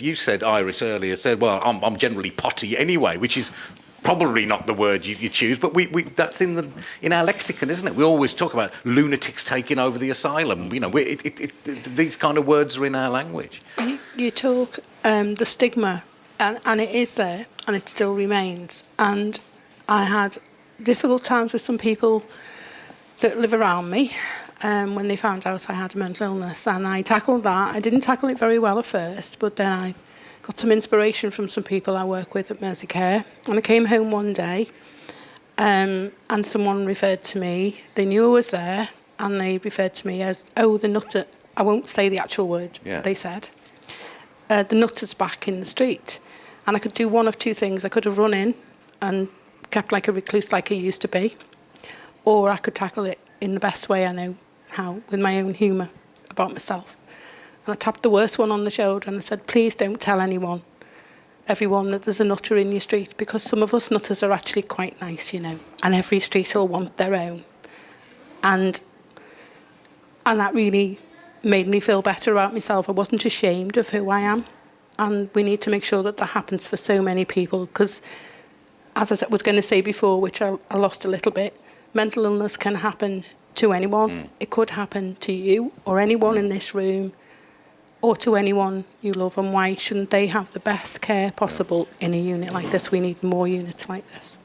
you said, Iris earlier, said, well, I'm, I'm generally potty anyway, which is probably not the word you, you choose, but we, we, that's in, the, in our lexicon, isn't it? We always talk about lunatics taking over the asylum. You know, it, it, it, these kind of words are in our language. You, you talk um, the stigma, and, and it is there, and it still remains. And I had difficult times with some people that live around me um, when they found out I had a mental illness, and I tackled that. I didn't tackle it very well at first, but then I got some inspiration from some people I work with at Mersey Care. And I came home one day um, and someone referred to me. They knew I was there and they referred to me as, oh, the nutter. I won't say the actual word yeah. they said. Uh, the nutter's back in the street. And I could do one of two things. I could have run in and kept like a recluse like I used to be. Or I could tackle it in the best way I know how, with my own humour about myself. And I tapped the worst one on the shoulder and I said, please don't tell anyone, everyone that there's a nutter in your street because some of us nutters are actually quite nice, you know, and every street will want their own. And, and that really made me feel better about myself. I wasn't ashamed of who I am. And we need to make sure that that happens for so many people because, as I was going to say before, which I, I lost a little bit, mental illness can happen to anyone. Mm. It could happen to you or anyone mm. in this room or to anyone you love and why shouldn't they have the best care possible in a unit like this? We need more units like this.